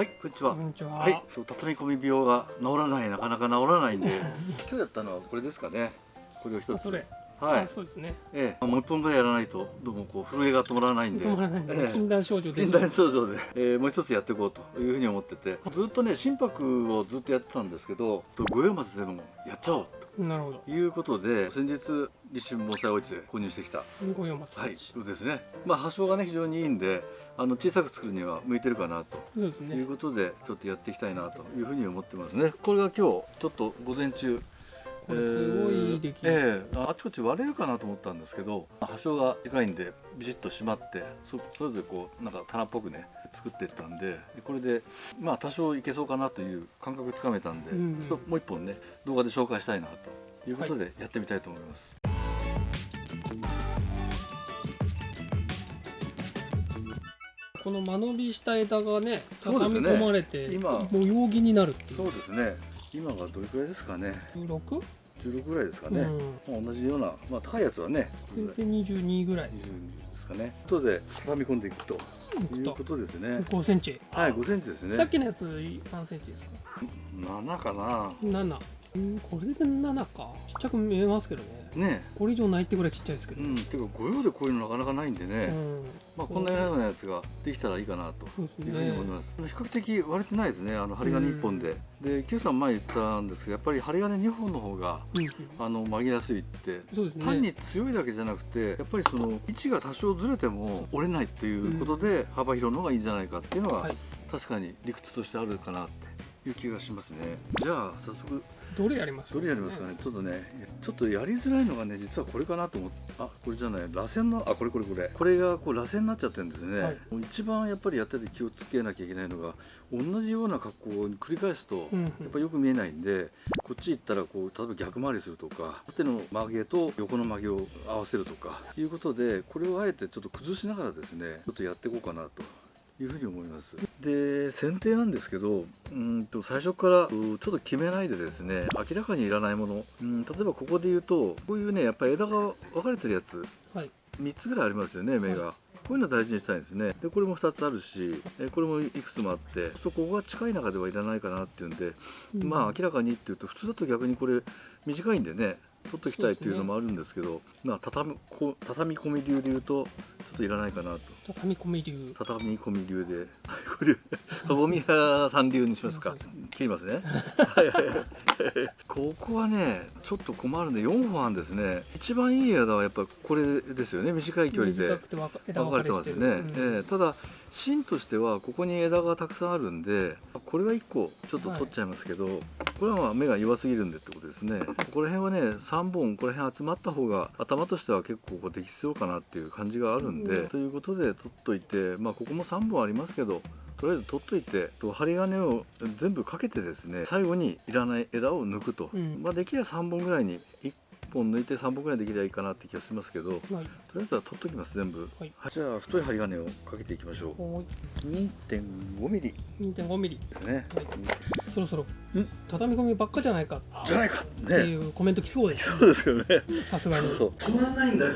はい、こんにちは。こんにちは。はい、そう畳み込み病が治らない、なかなか治らないんで、今日やったのはこれですかね。これを一つ。はいあ。そうですね。ええ、もう一本ぐらいやらないと、どうもこう震えが止まらないんで。止まらないええ禁断症状で禁断症状で、えーもう一つやっていこうというふうに思っててずっとね心拍をずっとやってたんですけど五葉松でもやっちゃおうなるほど。ということで先日立春盆栽お市で購入してきた五葉松たはいち。そうですねまあ発症がね非常にいいんであの小さく作るには向いてるかなとねという。ことでちょっとやっていきたいなというふうに思ってますねこれが今日ちょっと午前中これすごい出来。ええええあちこち割れるかなと思ったんですけど端章が近いんでビシッと締まってそそれぞれこうなんか棚っぽくね作っていったんででこれでまあ多少いけそうかなという感覚つかめたんで、うんうんちょっともう一本ね動画で紹介したいなということでやってみたいと思います。この間延びした枝がね畳み込まれて、ね、今模様着になるっていうそうですね今がどれくらいですかね 16? 16ぐらいですかね、うん、同じような、まあ、高いやつはねで22ぐらいですかねとで畳み込んでいくということですね5センチはい5センチですねさっきのやつ何センチですか7かな7これで7か。ちっちゃく見えますけどね。ね。これ以上ないってぐらいちっちゃいですけど、うん、ていうか御用でこういうのなかなかないんでね、うん、まあ、こんなようなやつができたらいいかなというふうに思います、比較的割れてないですねあの針金1本で、うん、で Q さん前言ったんですがやっぱり針金2本の方が、うん、あの曲げやすいって、ね、単に強いだけじゃなくてやっぱりその位置が多少ずれても折れないということで、幅広の方がいいんじゃないかっていうのは、はい、確かに理屈としてあるかなっていう気がしますね。じゃあ早速どれやりますどれやりますかね、ちょっとね、ちょっとやりづらいのがね、実はこれかなと思って、あこれじゃない、螺旋の、あこれこれこれ、これがこう螺旋になっちゃってるんですね、はい。一番やっぱりやってて気をつけなきゃいけないのが、同じような格好を繰り返すと、やっぱりよく見えないんで、こっち行ったらこう、例えば逆回りするとか、縦の曲げと横の曲げを合わせるとかいうことで、これをあえてちょっと崩しながらですね、ちょっとやっていこうかなと。いうふうに思います。で剪定なんですけどうんと最初からうちょっと決めないでですね明らかにいらないもの。うん例えばここで言うとこういうねやっぱり枝が分かれてるやつ。はい。3つぐらいありますよね芽が、はこういうの大事にしたいんですね。でこれも2つあるしえこれもいくつもあってちょっとここが近い中ではいらないかなっていうんで、うん。まあ明らかにっていうと普通だと逆にこれ短いんでね取っときたいっていうのもあるんですけどまあ畳みこ畳み込み流で言うとちょっといらないかなと畳み込み流。畳み込み流で、これ、abo 宮さん流にしますか。切りますね。はいはいはい。ここはね、ちょっと困るんで、4本あるんですね。一番いい枝はやっぱこれですよね。短い距離で分かれれてますね。してる。ええただ芯としてはここに枝がたくさんあるんで、これは1個ちょっと取っちゃいますけど、これはまあ芽が弱すぎるんでってことですね。ここら辺はね、3本ここら辺集まった方が頭としては結構こうできそうかなっていう感じがあるんで、うん。ということで取っといて、まあここも3本ありますけど。とりあえず取っといてと針金を全部かけてですね最後にいらない枝を抜くと、うん。まあできれば3本ぐらいに1本抜いて3本ぐらいできればいいかなって気がしますけどはい。とりあえずは取っときます全部、はい。じゃあ太い針金をかけていきましょう。お2.5ミリ。二点五ミリ。ですね、はいそろそろん。畳み込みばっかじゃないか。っじゃないか。ていねうコメント来そうです。そうですよね。さすがに。そう止まんないんだよ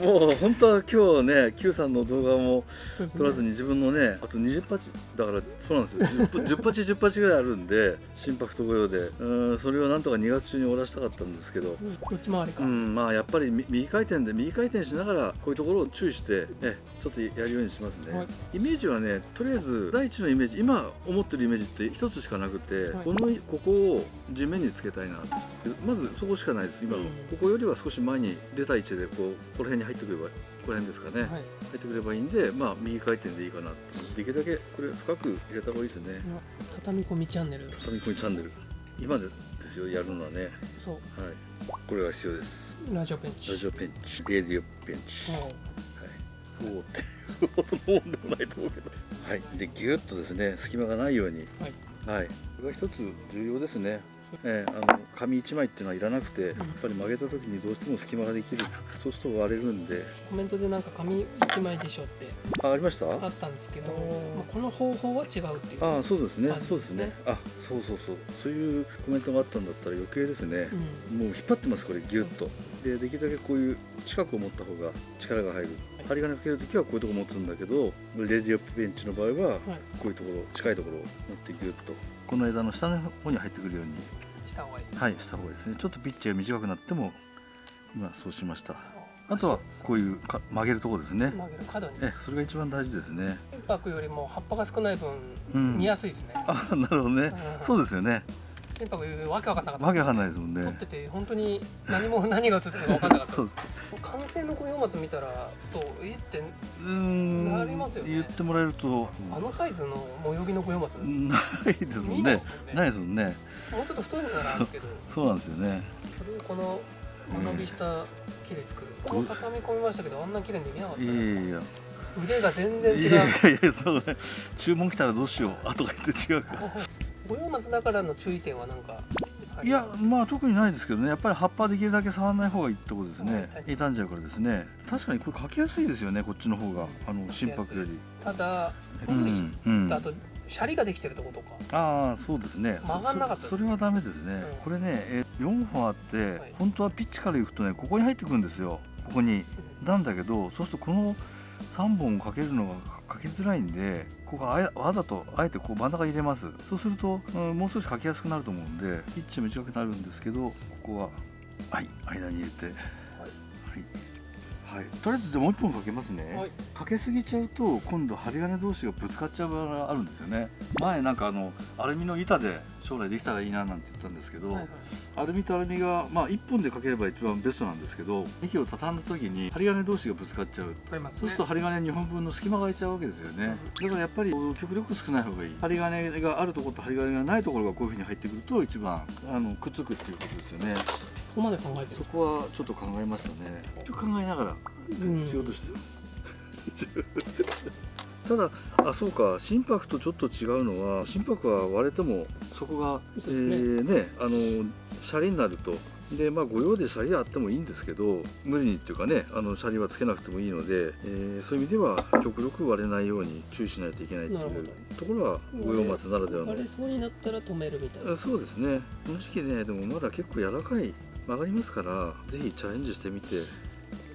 もう本当は今日ね Q さんの動画もそうですね。取らずに自分のねあと20鉢だからそうなんですよ。10, 10鉢10鉢ぐらいあるんで心拍と御用で。うんそれをなんとか2月中に終わらしたかったんですけど。うんどっち回りか。うんまあやっぱりみ右回転で右回転しながらこういうところを注意してねちょっとやるようにしますね、はい。イメージはねとりあえず第一のイメージ今思ってるイメージって一つしかなくて、はい。このここを地面につけたいなまずそこしかないです今の、うん。ここよりは少し前に出た位置でこうこの辺に入ってくればここら辺ですかね、はい。入ってくればいいんでまあ右回転でいいかなできるだけこれ深く入れた方がいいですね。畳み込みチャンネル。畳み込みチャンネル。今でですよやるのはね。そう。はい。これが必要です。ラジオペンチ。ラジオペンチ。レディオペンチ。はい。そうってもんでもないと思うけど。はい。でギュッとですね隙間がないように。はい。はい。これが一つ重要ですね。えーあの紙1枚っていうのはいらなくてやっぱり曲げた時にどうしても隙間ができる。そうすると割れるんで。コメントでなんか紙1枚でしょって。あありました？あったんですけど、まあ、この方法は違うっていう。ああそうですね。そうですね。あそうそうそう。そういうコメントがあったんだったら余計ですね、うん。もう引っ張ってますこれギュッとでできるだけこういう近くを持った方が力が入る。はい。針金かけるときはこういうとこ持つんだけどレディオベンチの場合ははい。こういうところ近いところを持ってギュッと。この枝の下の方に入ってくるように。した方がいいはいした方がいいですね。ちょっとピッチが短くなっても今そうしました。あとはこういうか曲げるところですね。曲げる角に。えそれが一番大事ですね。インパクよりも葉っぱが少ない分、うん。見やすいですね。あなるほどね。うん。そうですよねインパクよりわけわかんなかった。わけわかんないですもん撮っねてて本当に何も 何が映ってるかわかんなかった。そう完成の五葉松見たらとえ？ってなりますよね。言ってもらえると。あのサイズの模様着の五葉松、ないですもんね。見ないですもんね。もうちょっと太いのならあるけどそうなんですよね。それをこの間延びした木で作る、どこの畳み込みましたけどあんな綺麗にできなかった。いやいや腕が全然違う。いやいやいやそうね注文来たらどうしよう。あとか言って違うか 五葉松だからの注意点は何かい。やまあ特にないですけどね。やっぱり葉っぱできるだけ触らない方がいいってことですね。はい傷んじゃうからですね。確かにこれ描きやすいですよねこっちの方があの心拍より。ただうんうん。あとシャリができてるとことか。ああそうですね。曲がんなかったそそれはダメですね、うん。これねえ4本あって、はい。本当はピッチからいくとねここに入ってくるんですよ。ここに。なんだけどそうするとこの3本をかけるのがかけづらいんでここあえわざとあえてこう真ん中に入れます。そうすると、うんもう少しかけやすくなると思うんでピッチは短くなるんですけどここははい間に入れて。はい、はいとりあえずじゃあもう一本かけますね、はい。かけすぎちゃうと今度針金同士がぶつかっちゃう場合があるんですよね。前なんかあのアルミの板で将来できたらいいななんて言ったんですけど、はいはい。アルミとアルミが、まあ、1本でかければ一番ベストなんですけど幹を畳んだ時に針金同士がぶつかっちゃう。ね。そうすると針金2本分の隙間が空いちゃうわけですよね、だからやっぱり極力少ない方がいい。針金があるところと針金がないところがこういうふうに入ってくると一番あのくっつくっていうことですよねここまで考えてる。そこはちょっと考えましたね。考えながらうん。仕事してます、ただあそうか。心拍とちょっと違うのは心拍は割れてもそこが、えそね。ーねあのシャリになると。でまあ御用でシャリあってもいいんですけど無理にっていうかねあのシャリはつけなくてもいいので、えーそういう意味では極力割れないように注意しないといけないっていうところは御用松ならではの。割れそうになったら止めるみたいな。あそうですね。この時期ねでもまだ結構柔らかい曲がりますからぜひチャレンジしてみてこ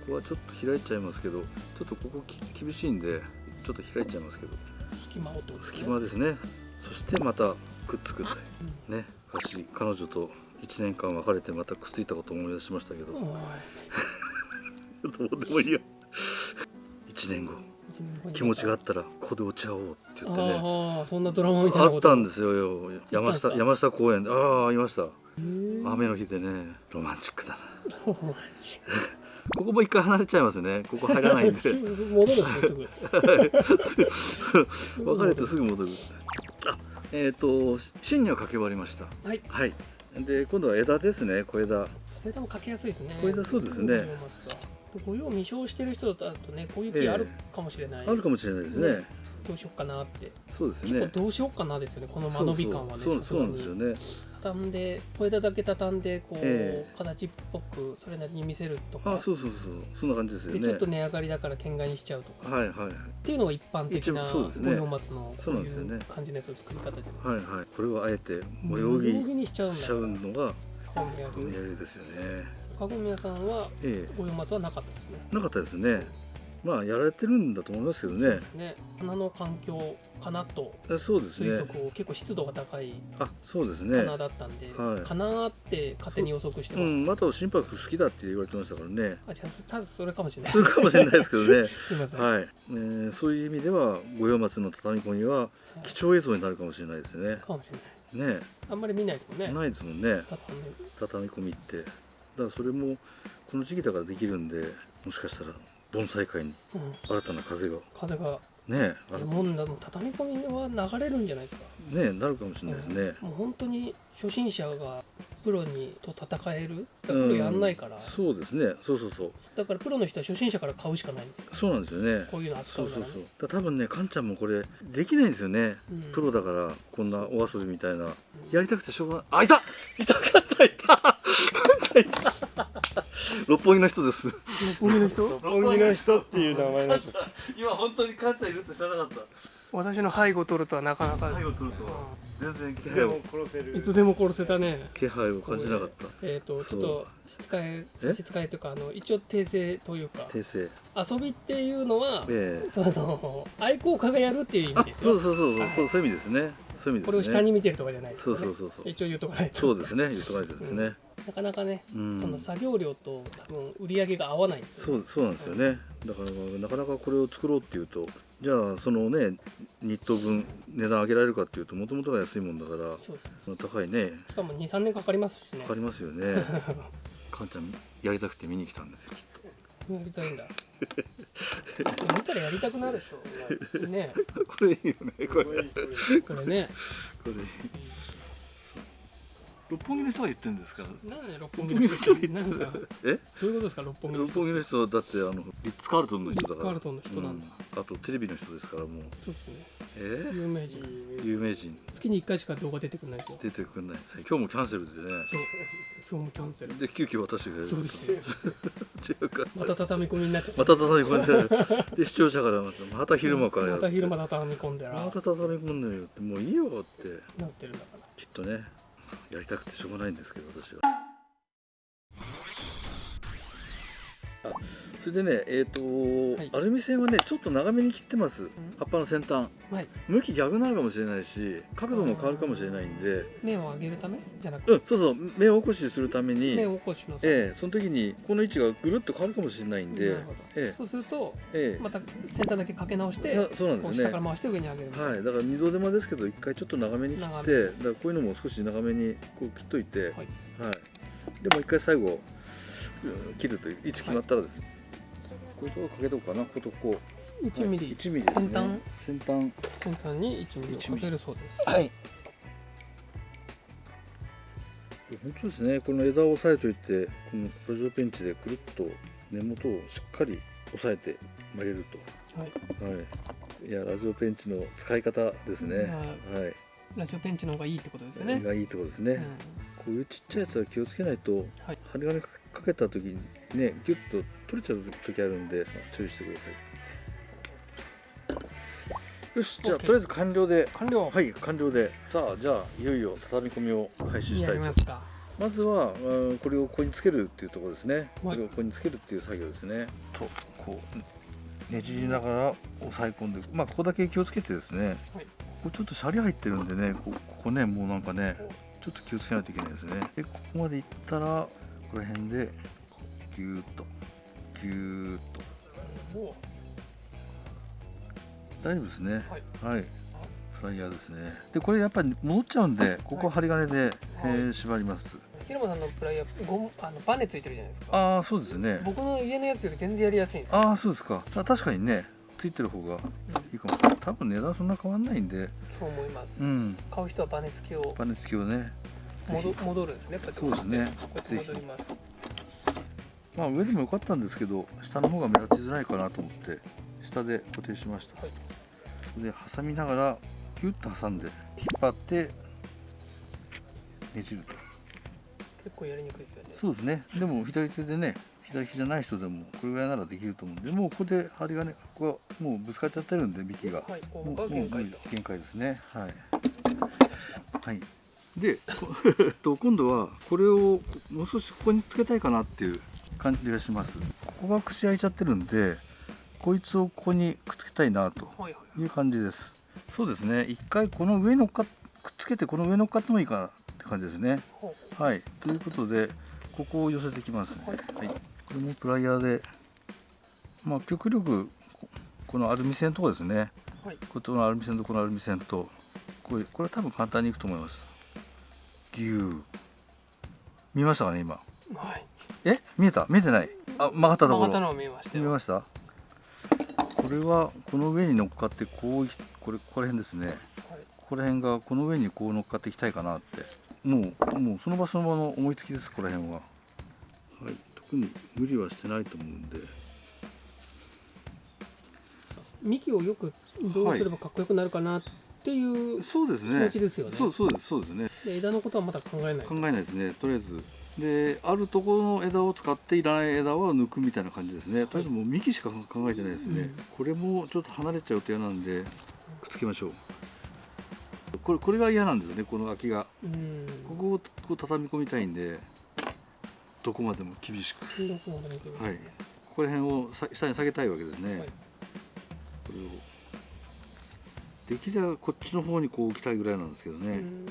こはちょっと開いちゃいますけどちょっとここき厳しいんでちょっと開いちゃいますけど。隙間をとですね隙間ですね。そしてまたくっつくってうん。ね私彼女と1年間別れてまたくっついたことを思い出しましたけど、どうでもいいよ。1年後一年後に。気持ちがあったらここで落ち合おうって言ってね。あったんですよ山下山下公園で。ああいました雨の日でねロマンチックだな。ロマンチック。ここも一回離れちゃいますね。ここ入らないんで。戻るすぐ。別れてすぐ戻る。あえっ、と芯にはかけ終わりました。はい。はい。で今度は枝ですね小枝。これでもかけやすいですね。これだそうですね。ご用未生してる人だとねこういう木あるかもしれない、あるかもしれないですね。どうしようかなって。そうです結構ねどうしようかなですよねこの間延び感はねそうそう。そうなんですよにね畳んで小枝だけ畳んでこう、え形っぽくそれなりに見せるとか。あそうそうそうそんな感じですよね。でちょっと値上がりだから県外にしちゃうとか、はいはいっていうのが一般的な一応そうですね。五葉松のそそうういう感じのやつの作り方じゃないですか、はいはい。これをあえて模模様着にしちゃうんだしちゃうのがかごみや模様着ですよね。かごみ屋さんはえ五葉松はなかったですね。えなかったですねまあやられてるんだと思いますけどね。ね。花の環境かなと。えそうですね。推測を、結構湿度が高いあそうですね。花だったんで、はい。かなーって勝手に予測してます、うんまた心拍好きだって言われてましたからね。あじゃあただそれかもしれない。そうかもしれないですけどね。すいません、はい、えーそういう意味では五葉松の畳み込みは貴重映像になるかもしれないですね。かもしれない。ね。あんまり見ないですもんね。ないですもんね。畳み込みって。だからそれもこの時期だからできるんでもしかしたら盆栽界にうん、新たな風が。風が。ねあるもう畳み込みは流れるんじゃないですか、ねなるかもしれないですね。もう本当に初心者がプロにと戦える。プロやんないから、そうですね。そうそうそう。だからプロの人は初心者から買うしかないんですよ。そうなんですよね。こういうの扱そううそうそう。だから多分ねかんちゃんもこれできないんですよね、うん。プロだからこんなお遊びみたいな。やりたくてしょうがない。あいた。いたかった。いた。いた六本木の人です。六本木の人？六本木の人。っていう名前になっちゃった今本当にカンちゃんいるって知らなかった。私の背後を取るとはなかなか。背後取ると全然気いつで配をも殺せる。いつでも殺せたね。気配を感じなかった。えっ、とちょっと質え？え質えというかあの一応訂正というか。訂正。遊びっていうのは、ええ。その愛好家がやるっていう意あ味ですよ。そうそうそうそう。そうそういう意味ですねそういう意味ですね。これを下に見てるとかじゃないですね。うそうそうそう。一応言うとかないと。そうですね。言っとかないとですね、なかなかね、うん。その作業量と多分売り上げが合わないんですよ、そうそうなんですよね。だからなかなかこれを作ろうっていうとじゃあそのね日当分値段上げられるかっていうともともとが安いもんだからそうそう高いね。しかも23年かかりますしね。かかりますよね。かんちゃんやりたくて見に来たんですよきっとやりたいんだ。見たらやりたくなるでしょ。ね。これいいよねこれ。これこれね六本木の人が言ってるんですか？らなんで六本木の人なんか？え？どういうことですか？六本木の人六本木の人だってあのリッツ・カールトンの人だから。リッツカールトンの人なんだ。うん。あとテレビの人ですからもう。そうですね。え？有名人。有名人。月に1回しか動画出てくるないですよ。出てくんないですね。今日もキャンセルでね。そう。今日もキャンセル。で急遽私がやるそうですよ。違うか。また畳み込みになっちゃった。また畳み込んで。で視聴者からまたまた昼間からやって。また昼間畳み込んで。らまた畳み込んでるよって。もういいよって。なってるんだから。きっとねやりたくてしょうがないんですけど私は。それでねえっ、と、はい。アルミ線はねちょっと長めに切ってます。葉っぱの先端。はい。向き逆になるかもしれないし角度も変わるかもしれないんで。目を上げるためじゃなく？てうんそうそう。目を起こしするために目を起こしのええその時にこの位置がぐるっと変わるかもしれないんで。なるほど。えそうするとええ。えまた先端だけかけ直してさそうなんですね。下から回して上に上げるはい、だから二度手間ですけど一回ちょっと長めに切ってだからこういうのも少し長めにこう切っといて、はい。はい。でもう一回最後うん切るという位置決まったらです、こういうところかけとこうかなこことこう。1ミリ。1ミリですね。先端。先端。に1ミリをかけるそうです。はい。本当ですね。この枝を押さえといてこのラジオペンチでくるっと根元をしっかり押さえて曲げるはい。とはい。いやラジオペンチの使い方ですね。はい。ラジオペンチの方がいいってことですよね。がいいってことですね、うん。こういうちっちゃいやつは気をつけないとはい。針金かけた時にねギュッと取れちゃう時あるんで注意してください。よしじゃあとりあえず完了で完了。はい完了で。さあじゃあいよいよ畳み込みを開始したやいと。りますかまずはうんこれをここにつけるっていうところですね、こはい。れをここにつけるっていう作業ですね。とこうねじりながら押さえ込んでまあここだけ気をつけてですね。はい。ここちょっとシャリ入ってるんでねこここねもうなんかねちょっと気をつけないといけないですね。でここまでいったらここら辺でギューッとギューッと。お。大丈夫ですね。はい。はい。フライヤーですね。でこれやっぱり戻っちゃうんでここ針金で、はい。えー縛ります。広間さんのプライヤーゴムあのバネついてるじゃないですか。ああそうですね。僕の家のやつより全然やりやすいんですああそうですか。あ確かにねついてる方がいいかも。多分値段そんな変わんないんで。そう思います。うん。買う人はバネ付きを。バネ付きをね戻戻るんですねそうですね。こうやって戻りますまあ上でもよかったんですけど下の方が目立ちづらいかなと思って下で固定しました、はい。で挟みながらキュッと挟んで引っ張ってねじると。結構やりにくいですよね。そうですね。でも左手でね左利きじゃない人でもこれぐらいならできると思うんでもうここで針金ここはもうぶつかっちゃってるんで幹が、はいこもうもう限界ですね。はい。はい。でこ と今度はこれをもう少しここにつけたいかなっていう感じがします。ここが口開いちゃってるんでこいつをここにくっつけたいなとはいう感じです。そうですね。一回この上に乗っかくっつけてこの上に乗っかってもいいかなって感じですね。ほはい。ということでここを寄せていきますね。はい。はい、これもプライヤーでまあ極力ここのアルミ線のとこですね。うはい。こっちのアルミ線とこのアルミ線とこれこれ多分簡単にいくと思います。ギュー見ましたかね今？はいえ見えた？見えてない？あ曲がったところ。曲がったのを見えましたよ。見えました？これはこの上に乗っかってこういこれここら辺ですね。はい。ここら辺がこの上にこう乗っかっていきたいかなって。もうもうその場その場の思いつきですここら辺は。はい。特に無理はしてないと思うんで。幹をよくどうすればかっこよくなるかなっていうそうですね。気持ちですよね。そうそうですそうですね。で枝のことはまだ考えない考えないですね。とりあえずであるところの枝を使っていらない枝は抜くみたいな感じですね。とりあえずもう幹しか考えてないですね、うん。これもちょっと離れちゃうと嫌なんでくっつけましょう。これこれが嫌なんですねこの空きが。うん。ここをこう畳み込みたいんでどこまでも厳しく。どこはい。ここら辺をさ下に下げたいわけですね、はい。これを。できればこっちの方にこう置きたいぐらいなんですけどね、うん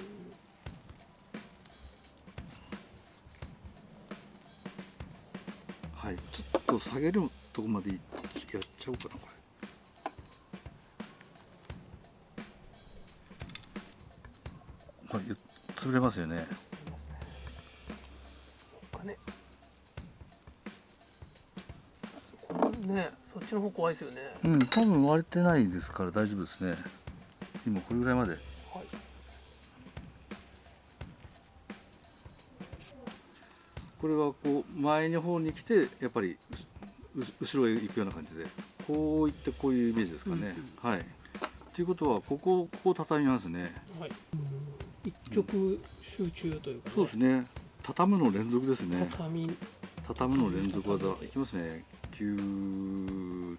と下げるとこまでやっちゃおうかなこれ。はい潰れますよね。ねそっちの方怖いですよね。うん多分割れてないですから大丈夫ですね。今これぐらいまでこれはこう前の方に来てやっぱりうう後ろへ行くような感じでこういってこういうイメージですかね、はい。ということはここここを畳みますね。はい。一曲集中というか、ね、そうですね。畳むの連続ですね。畳畳むの連続技。いきますね。9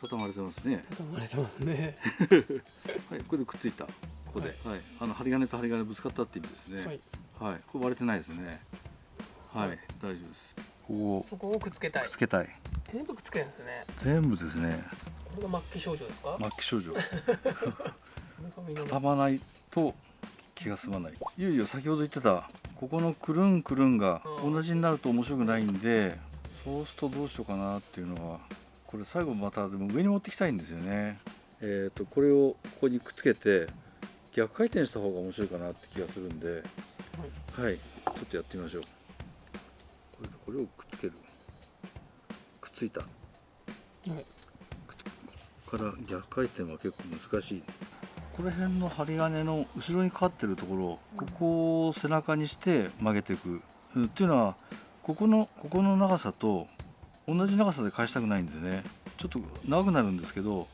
畳まれてますね。畳まれてますね。はい。これでくっついたここで、はいあの針金と針金ぶつかったって意味ですね。はい。はい、これ割れてないですね。はい、はい。大丈夫です。ここ。をそこをくっつけたい。くっつけたい。全部くっつけるんですね。全部ですね。これが末期症状ですか、末期症状。畳まないと気が済まない。いよいよ先ほど言ってたここのくるんくるんがうん。同じになると面白くないんでそうするとどうしようかなっていうのはこれ最後またでも上に持ってきたいんですよね。えっ、とこれをここにくっつけて逆回転した方が面白いかなって気がするんではい。ちょっとやってみましょう。これこれをくっつける。くっついた。はい。から逆回転は結構難しい。この辺の針金の後ろにかかってるところここを背中にして曲げていく。うんっていうのはここのここの長さと同じ長さで返したくないんですね。ちょっと長くなるんですけど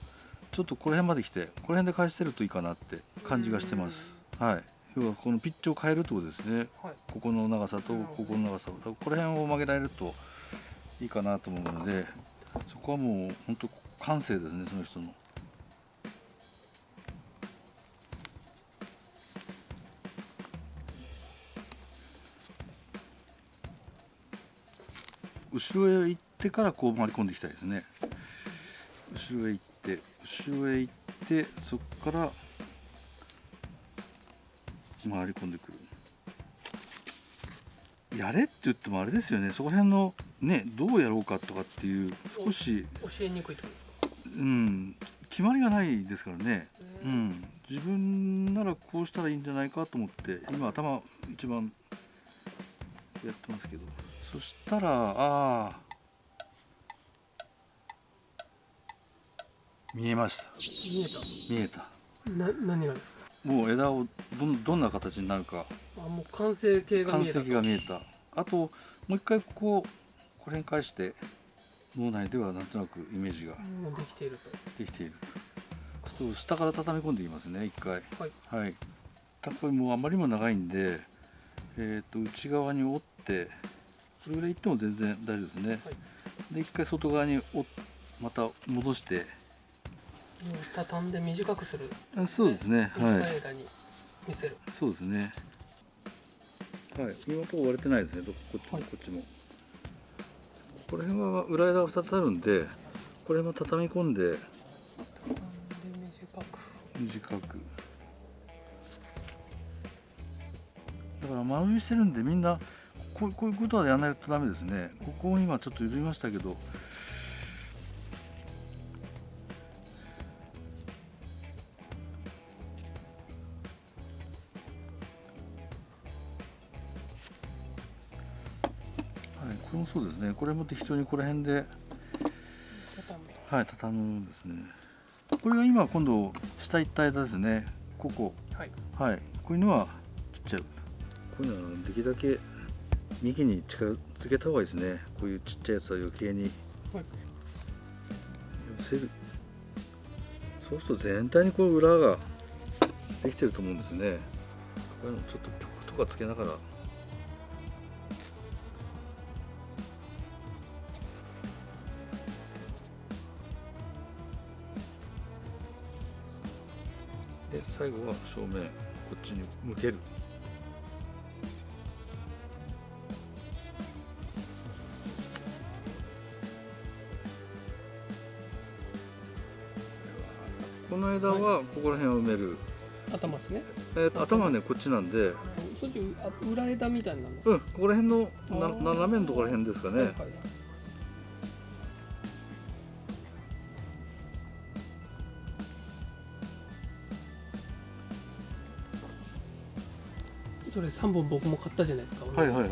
ちょっとこの辺まで来てこの辺で返してるといいかなって感じがしてます。はい。要はこのピッチを変えるってことですねはい。ここの長さとここの長さをだからこの辺を曲げられるといいかなと思うのでそこはもう本当感性ですねその人の。後ろへ行ってからこう回り込んでいきたいですね。後ろへ行って後ろへ行ってそこから回り込んでくる。やれって言ってもあれですよね。そこら辺のねどうやろうかとかっていう少し、教えにくいとうん、決まりがないですからね、うん、自分ならこうしたらいいんじゃないかと思って今頭一番やってますけど。そしたらああ見えました。見見えた？えた。な何が？ですかもう枝をどんどんな形になるか。あもう完成形が完見えた。成が見えた。あともう一回こここれに返して脳内ではなんとなくイメージができていると。できているちょっと下から畳み込んでいきますね一回。はい。はい。たこれもうあまりにも長いんでえっ、と内側に折ってこれぐらいいっても全然大丈夫ですね、はい。で一回外側に折っまた戻して畳んで短くする。あそうですね。短はい。い間に見せる、そうですね。はい。今のところ割れてないですね。どここっちも、はい。こっちも。この辺は裏枝が2つあるんでこれも畳み込んで。短く。短く。だから間延びしてるんでみんなこうこういうことはやらないとダメですね。ここを今ちょっと緩みましたけどれもそうですね。これも適当にこの辺で畳むはい畳むんですね。これが今今度下行った間ですね。ここ。はい。はい。こういうのは切っちゃう。こういうのはできるだけ右に近づけた方がいいですね。こういうちっちゃいやつは余計に。はい。寄せるそうすると全体にこう裏ができてると思うんですね。こういうのちょっと曲とかつけながら最後は正面こっちに向ける。この枝はここら辺を埋める、頭ですね。えーと頭はねこっちなんで。そっちあ裏枝みたいなの。うんここら辺のな斜めのところら辺ですかね、はいはいそれ3本僕も買ったじゃないですか、はいはいはい。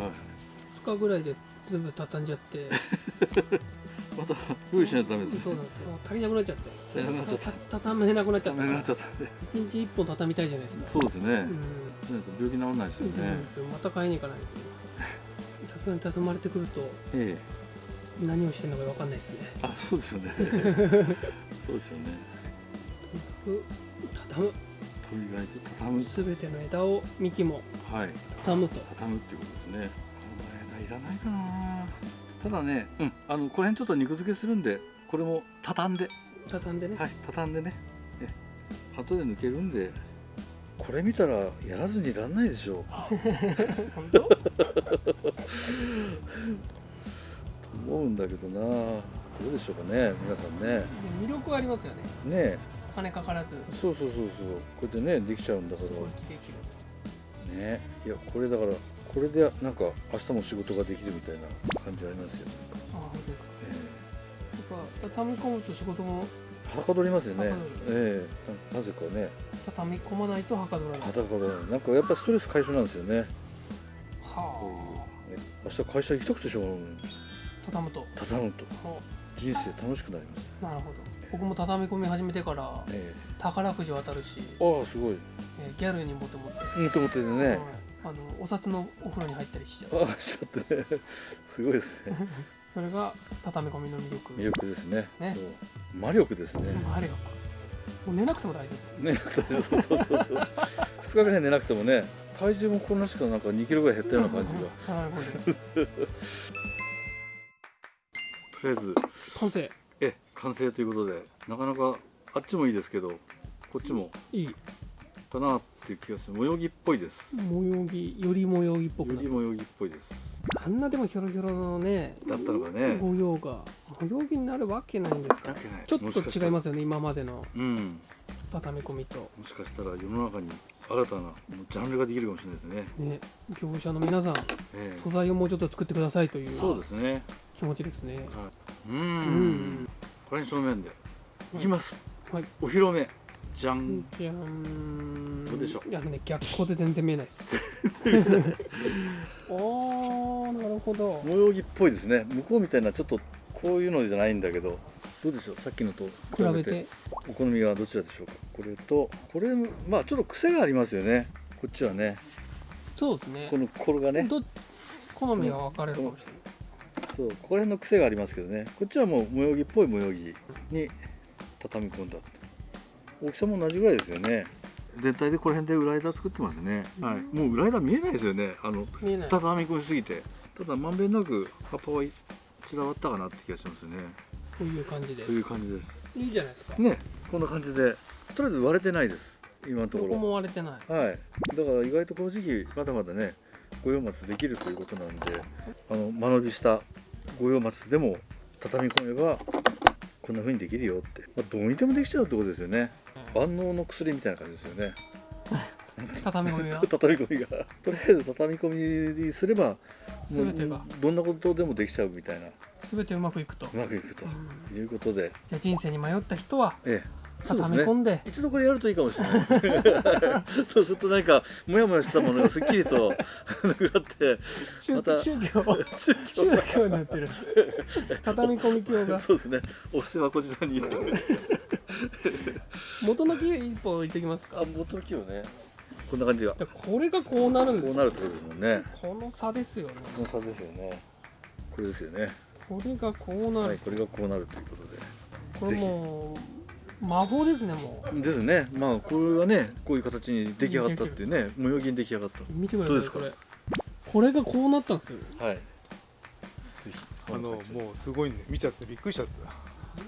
2日ぐらいで全部畳んじゃって。また用意しないとダメですそうなんですよ。足りなくなっちゃって。足りなくなっちゃった。た畳めなくなっちゃった。ダメになっちゃったんで1日1本畳みたいじゃないですか。そうですね、うん。病気治らないですよね。また買いに行かないと。さすがに畳まれてくるとええ。何をしてるのか分かんないですね。あそうですよね。そうですよね。畳むとりあえず畳む。全ての枝を幹もはい。畳むと。畳むっていうことですね。この枝いらないかな。ただねうんあのこの辺ちょっと肉付けするんでこれも畳んで。畳んでね、はい畳んでね。え後で抜けるんでこれ見たらやらずにいらんないでしょ 本当？と思うんだけどな。どうでしょうかね皆さんね。魅力はありますよね。ねお金かからず。えそうそうそうそう。こうやってねできちゃうんだから。ね。いやこれだからこれでなんか明日も仕事ができるみたいな感じありますよ。ね、ああ本当ですか。えやっぱ畳み込むと仕事も。えはかどりますよね。ええ。ななぜかね。畳み込まないとはかどらない。はかどらない。なんかやっぱストレス解消なんですよね。こはういうね。明日会社行きたくてしょうがない。畳むと。畳むと。は人生楽しくなります。あなるほど僕も畳み込み始めてからえ宝くじ当たるし、えああすごい。えーギャルにモテモテ、もともとでね、はい。あのお札のお風呂に入ったりしちゃう。ああちょっとね。すごいですね。それが畳み込みの魅力。魅力ですね。ね。魔力ですね。もうあれよもう寝なくても大丈ねそうそうそうそう。2日ぐらい寝なくてもね体重もこんなしかなんか2キロぐらい減ったような感じが。とりあえず完成え完成ということでなかなかあっちもいいですけどこっちもいい。かなっていう気がする。模様着っぽいです。模様着より模様着っぽくより模様着っぽいです。あんなでもヒョロヒョロのねだったのがね。模様が模様着になるわけないんですかちょっと違いますすよね今までの。うん畳み込みともしかしたら世の中に新たなジャンルができるかもしれないですね、ね業者の皆さんええ。素材をもうちょっと作ってくださいという。そうですね。気持ちですね。はい、うーうん。んこれに正面でい。きます、はい。お披露目じゃん、じゃーんどうでしょう？いやね逆光で全然見えないです。おーなるほど。模様着っぽいですね。向こうみたいなちょっとこういうのじゃないんだけど。どうでしょう？さっきのと。比べて。お好みはどちらでしょうか？これとこれまあちょっと癖がありますよね。こっちはね。そうですね。このこれがね。ど好みは分かれるかもしれない。そう。ここら辺の癖がありますけどね。こっちはもう模様着っぽい模様着に畳み込んだ大きさも同じぐらいですよね。全体でこの辺で裏枝作ってますね、はい、もう裏枝見えないですよね。あの畳み込みすぎて。ただまんべんなく葉っぱは散らばったかなって気がしますね。こういう感じでという感じです。いいじゃないですか。ねこんな感じで。とりあえず割れてないです。今のとどこころも割れてない。はい。だから意外とこの時期まだまだね五葉松できるということなんであの間延びした五葉松でも畳み込めばこんな風にできるよって、まあ、どうにでもできちゃうってことですよね。万能の薬みたいな感じですよね。畳み込みが。畳み込みが。とりあえず畳み込みにすれば全てが。どんなことでもできちゃうみたいな。全てうまくいくと。うまくいくと。うん。いうことで、じゃあ人生に迷った人はええ、畳み込んで。一度これやるといいかもしれない。そうするとなんかモヤモヤしたものがすっきりとなくなって宗また。宗教。宗教。になってる。畳み込み教が。そうですね。お布施はこちらに。元の木一本置いてきますか？あ元の木をねこんな感じが。でこれがこうなるんですよ。こうなるってことですもんね。この差ですよね。この差ですよね。これですよね。これがこうなる、はいこれがこうなるということで。これもう魔法ですねもですね。まあこれはねこういう形に出来上がったっていうね模様着に出来上がっう見てくだどうですか？さいこれ。これがこうなったんですよ。たはい。あのもうすごいね見ちゃってびっくりしちゃった、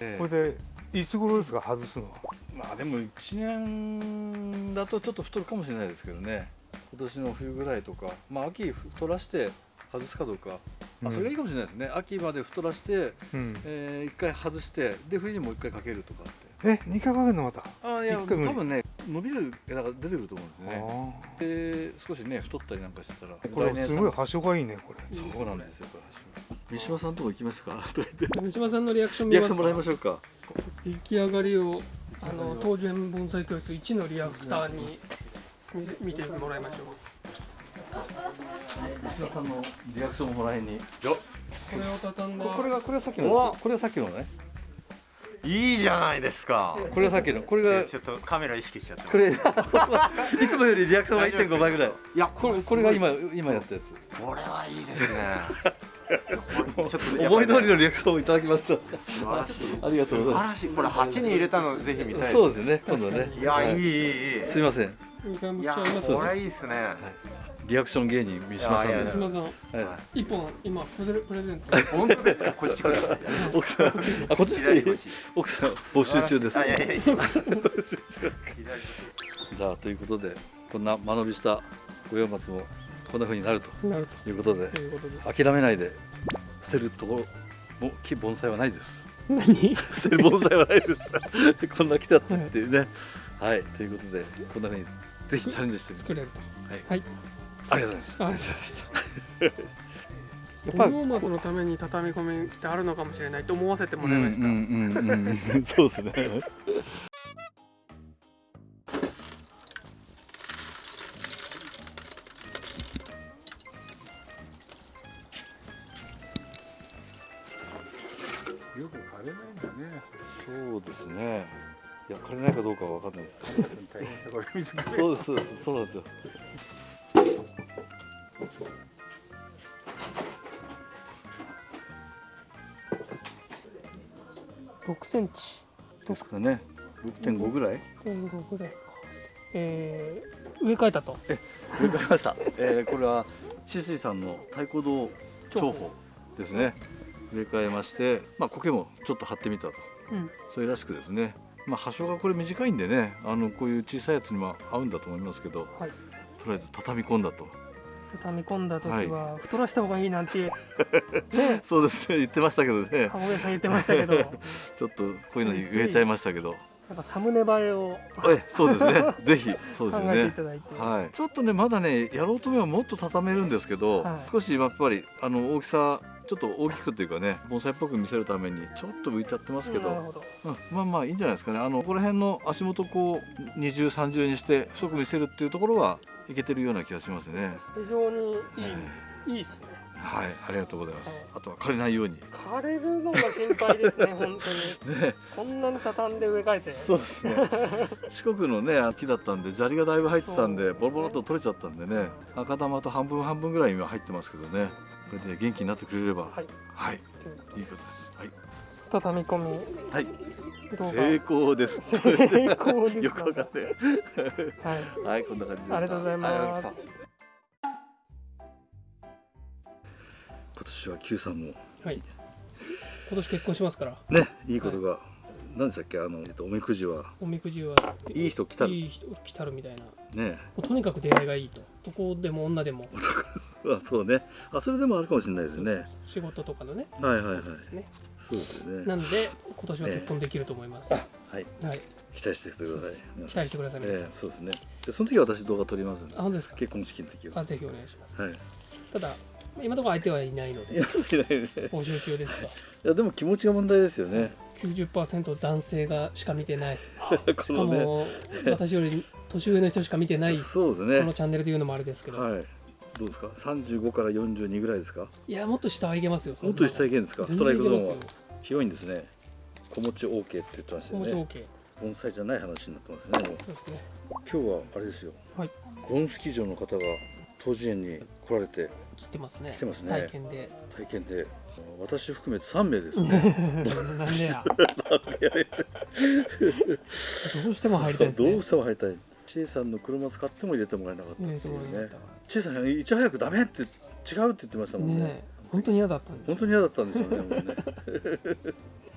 ええ。これでいつ頃ですか外すのまあでも1年だとちょっと太るかもしれないですけどね。今年の冬ぐらいとか。まあ秋太らして外すかどうか、うん。あそれがいいかもしれないですね。秋まで太らして、うん。えー、1回外してで冬にもう1回かけるとかって。え二回かけるのまた？あいや多分ね伸びる枝が出てくると思うんですね。あで少しね太ったりなんかしてたら。ーこれすごい端緒がいいねこれ。そうなんですよこれ三島さんとこ行きますか？とか言って。三島さんのリアクション見ますか？リアクションもらいましょうか。出来上がりをあの東園盆栽教室1のリアクターに見てもらいましょう。三島さんのリアクションもらいに。これを畳んだ。これがこれがさっきのこれがさっきのね。いいじゃないですか。これがさっきの。これがちょっとカメラ意識しちゃって。これ いつもよりリアクションが1.5倍ぐらい。いや、これこれが今今やったやこれはいいですね。ちょっつと思い通りのリアクションをいただきました。素晴らしい。ありがとうございま素晴らしい。これ八に入れたのぜひ見たい。そうですね今度ね。いや、いいいいいい。すいません。2回もいや、これいいですね。リアクション芸人三島さんです。三島さん。は1本今プレゼプレゼント。本当ですか？こっちください。い奥さんあこっち。奥さん募集中です じゃあということでこんな間延びした五葉松もこんな風になるとなるいうことでということです。諦めないで捨てるところも木盆栽はないです。何？捨てる盆栽はないです。こんな来たっていうね。はい。ということでこんな風にぜひチャレンジしてみて。作れると。はい。はい。ありがとうございますありがとうございました。やっぱ五葉松のために畳み込みってあるのかもしれないと思わせてもらいました、うんうんうんうん。そうですね変だこれ水かそうですそうですそうなんですよ。6センチ。ですかね。6.5ぐらい？1.5ぐらいか。えー、植え替えたと。植え替えました、えー、これはシスイさんの太鼓堂重宝ですね。植え替えましてまあ苔もちょっと張ってみたと。うん。それらしくですねまあ葉性がこれ短いんでねあのこういう小さいやつにも合うんだと思いますけどはい。とりあえず畳み込んだと。畳み込んだ時は太らした方がいいなんて ね。そうですね言ってましたけどね。籠上さん言ってましたけど。や ちょっとこういうのに植えちゃいましたけど。っぱサムネ映えを。えそうですね。ぜひそうです 考えていねただいて、はい、ちょっとねまだねやろうと思えばもっと畳めるんですけど、はい。少しやっぱりあの大きさちょっと大きくというかね盆栽っぽく見せるためにちょっと浮いちゃってますけど、うんまあまあいいんじゃないですかね。あのここら辺の足元こう二重三重にして太く見せるっていうところはいけてるような気がしますね。非常にいい、はいいいですね。はいありがとうございます、はい。あとは枯れないように。枯れるのが心配ですね 本当に。ね。こんなに畳んで植え替えて。そうですね。四国のね木だったんで砂利がだいぶ入ってたんでそうボロボロっと取れちゃったんでね。赤玉と半分半分ぐらい今入ってますけどねこれで元気になってくれればはい。はい。といういいことです。はい。畳み込み。はい。成功です。成功ですよくわかんない。はい。はい、こんな感じで。ありがとうございます。今年は Q さんも。はい。今年結婚しますから。ね、い。いことが、何でしたっけ、あの、えっと、おみくじは。おみくじは。いい人来たる。いい人来たるみたいな。もね、うとにかく出会いがいいと。男でも女でもあ、そうね。あ、それでもあるかもしれないですね。仕事とかのねはいはいはい。ですねそうですよね。なんで今年は結婚できると思います、はい、はい期待しててください。皆期待してください、皆さんええそうですね。で、その時は私動画撮りますんであ。本当ですか？結婚式の時は。あぜひお願いしますはい。いただ今のところ相手はいないので。募集中ですがいや、でも気持ちが問題ですよね。90%男性がしか見てない こしか。も私より年上の人しか見てないこそうですね。のチャンネルというのもあれですけど、はい。どうですか？三十五から四十二ぐらいですか？い、やもっと下はいけますよもっと下いけるんですか？ス全トライクゾーンは。広いんですね。子持ち OK って言ってました気持ちよね。OK 盆栽じゃない話になってますね。もう。そうですね。今日はあれですよ。はい。ゴンスキー場の方が当時園に来られて。来てますね。来てますね。体験で。体験で。私含めて3名ですね。どうしても入りたいね。どうしても入りたい。チェイさんの車使っても入れてもらえなかったっていうねかっチェイさんいち早くダメって違うって言ってましたもんね。たね本当に嫌だったんです本当に嫌だったんですよね もうね。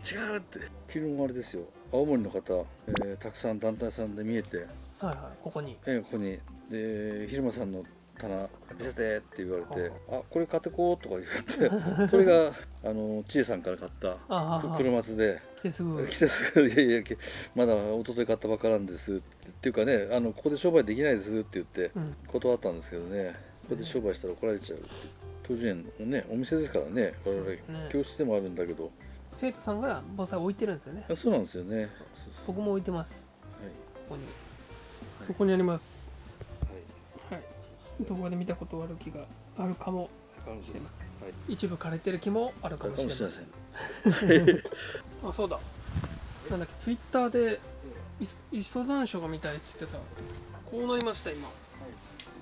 違うって。昨日もあれですよ。青森の方、えーたくさん団体さんで見えて、はいはいここに。えーここに。で昼間さんの棚見せてって言われて「あこれ買ってこう」とか言ってそれがあの千恵さんから買った車津で来てすぐ来てすぐ「い。やいやまだ一昨日買ったばっかなんです」って。いうかねあのここで商売できないですって言ってうん。断ったんですけどね。ここで商売したら怒られちゃう。当時ねお店ですからね。我々ね。教室でもあるんだけど。生徒さんが盆栽置いてるんですよね。あそうなんですよね。僕も置いてます。はい。ここに。そこにあります。はい。動画で見たことある木があるかもはいしてますはい。一部枯れてる木もあるかかもしれませんあそうだ。なんだっけツイッターでい磯山椒が見たいって言ってた。こうなりました今。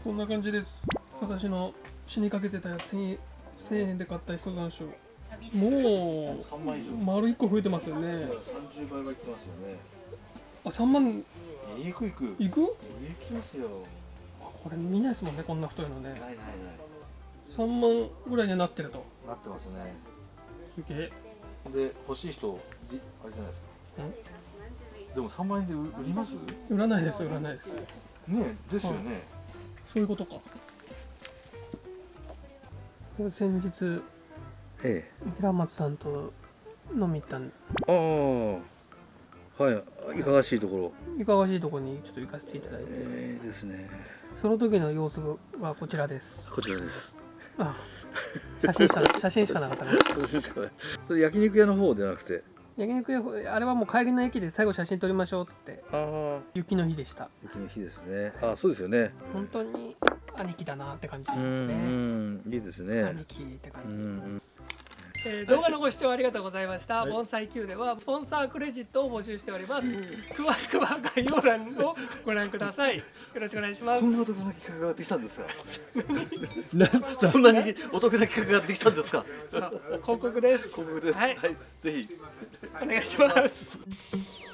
こんな感じです。私の死にかけてたやつ 1000, 1000円で買った磯山椒も3万以上。う丸1個増えてますよね。30倍はいってますよね。あ3万。いくいく。いく？いきますよ。これ見ないですもんねこんな太いのね。ないないない。3万ぐらいにはなってると。なってますね。すげえで欲しい人りあれじゃないですか。でも3万円で売売ります？売らないです売らないです。ねですよね、そういうことか。先日え平松さんと飲み行ったんえああ。はい。いかがしいところ。いかがわしいところにちょっと行かせていただいて。ええですね。その時の様子がこちらです。こちらです。あ写真しか写真しかなかったねそれ焼肉屋の方じゃなくて？焼肉屋あれはもう帰りの駅で最後写真撮りましょうっつって。ああ。雪の日でした。雪の日ですね。あそうですよね。本当に兄貴だなって感じうですね。んいいですね。兄貴って感うじ、んえー動画のご視聴ありがとうございました。盆栽 Q ではスポンサークレジットを募集しております。詳しくは概要欄をご覧ください。よろしくお願いしますこ。んなお得な企画ができたんですか？そんなにお得な企画ができたんですか？広告です。広告ですはいはい、ぜひお願いします。